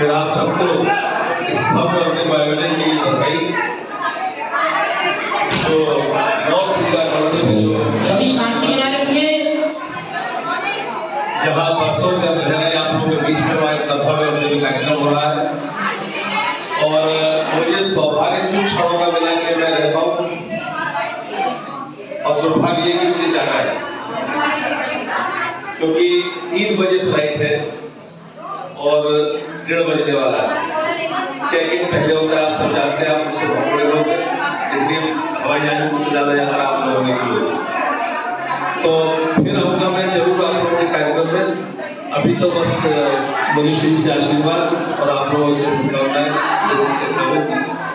फिर आप सबको इस भव्य अपने बायोडे की बधाई तो बहुत सुंदर बनाए रखिए। जहाँ वर्षों से हम रह रहे हैं आप लोगों के बीच में वहाँ एक कथा में अपने भी कार्यक्रम हो रहा है। और मुझे सौभाग्य कुछ क्षणों का मिला कि मैं रहता हूँ। और दुर्भाग्य ये कि मुझे जाना है। क्योंकि तीन बजे फ़्लाइट है। और डेढ़ बजने वाला है चेक इन पहले होता है, आप सब जानते हैं, आप मुझसे बहुत बड़े लोग हैं, इसलिए हवाई जहाज़ मुझसे ज़्यादा जाना आप लोगों ने लिए। तो फिर आऊँगा मैं ज़रूर आप लोगों के कार्यक्रम में, अभी तो बस मनुष्य से आशीर्वाद और आप लोगों से देता हूँ।